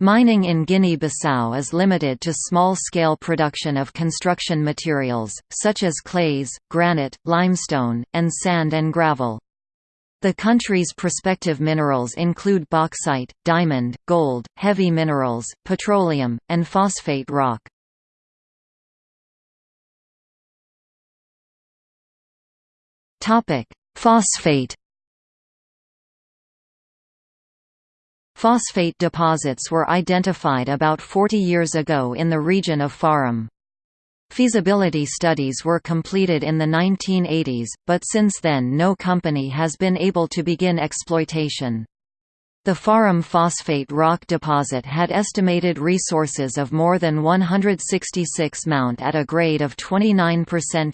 Mining in Guinea-Bissau is limited to small-scale production of construction materials, such as clays, granite, limestone, and sand and gravel. The country's prospective minerals include bauxite, diamond, gold, heavy minerals, petroleum, and phosphate rock. Phosphate Phosphate deposits were identified about 40 years ago in the region of Farim. Feasibility studies were completed in the 1980s, but since then no company has been able to begin exploitation. The Farim phosphate rock deposit had estimated resources of more than 166 Mount at a grade of 29%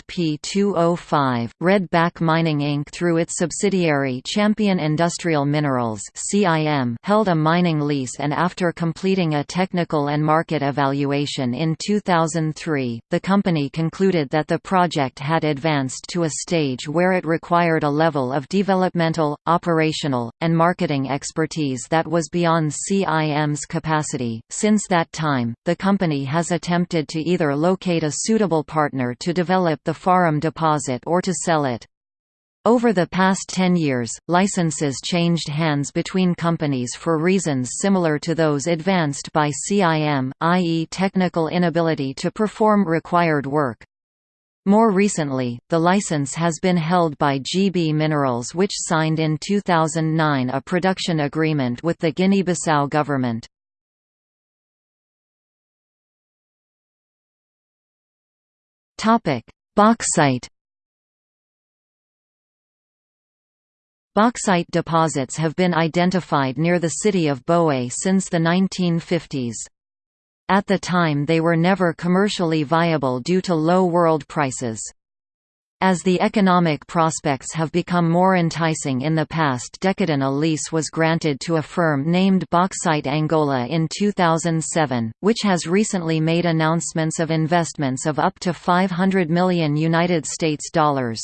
P2O5. Redback Mining Inc. through its subsidiary Champion Industrial Minerals (CIM) held a mining lease and after completing a technical and market evaluation in 2003, the company concluded that the project had advanced to a stage where it required a level of developmental, operational, and marketing expertise expertise that was beyond CIM's capacity. Since that time, the company has attempted to either locate a suitable partner to develop the Farim deposit or to sell it. Over the past 10 years, licenses changed hands between companies for reasons similar to those advanced by CIM, i.e. technical inability to perform required work. More recently, the license has been held by GB Minerals which signed in 2009 a production agreement with the Guinea-Bissau government. Bauxite Bauxite deposits have been identified near the city of Boé since the 1950s. At the time they were never commercially viable due to low world prices. As the economic prospects have become more enticing in the past decade a lease was granted to a firm named Bauxite Angola in 2007, which has recently made announcements of investments of up to 500 million United States dollars.